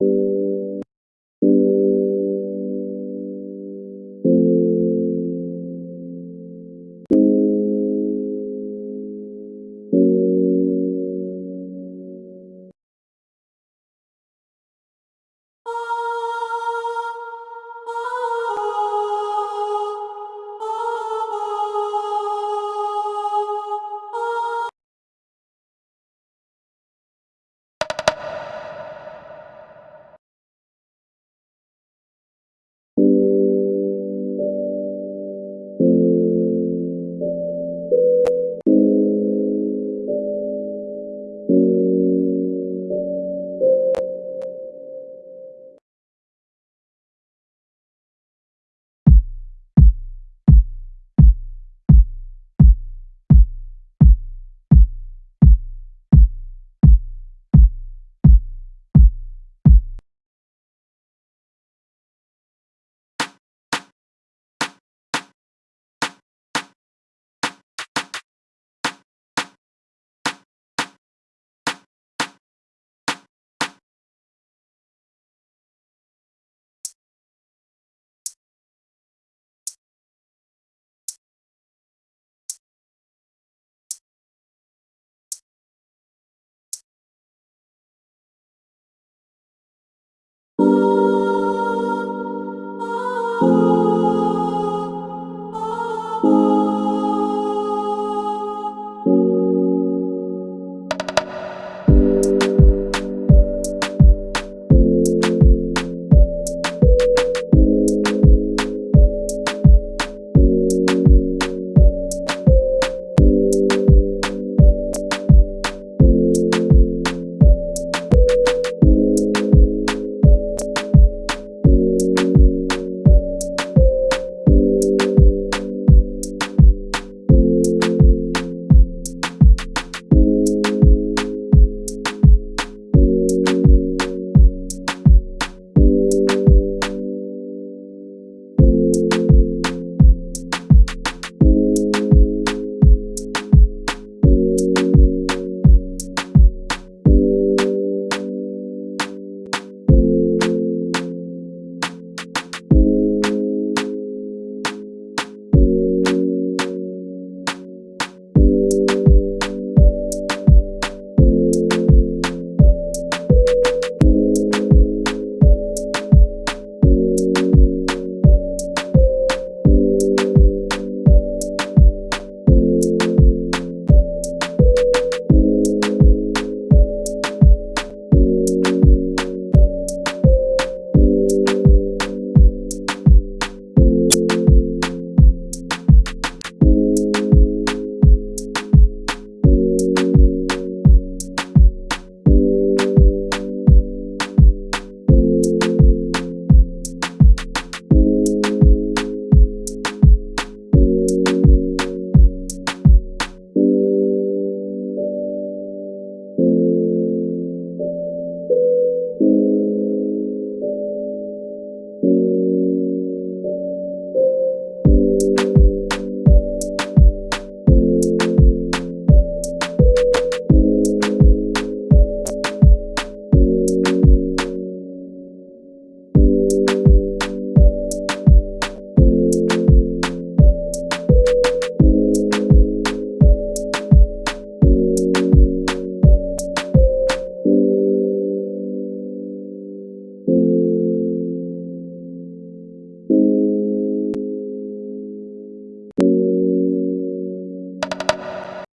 you